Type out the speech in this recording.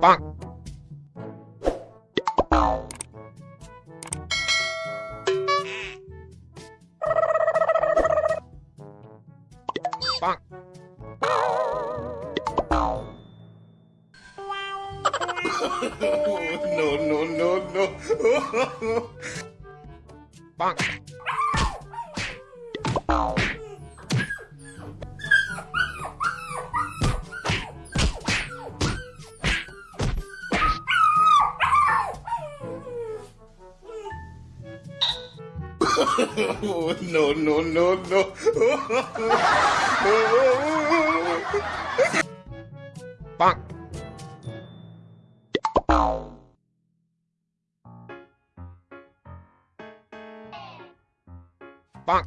Bonk. Bonk. no, no, no, no. Bonk. no, no, no, no. Bonk. Bonk.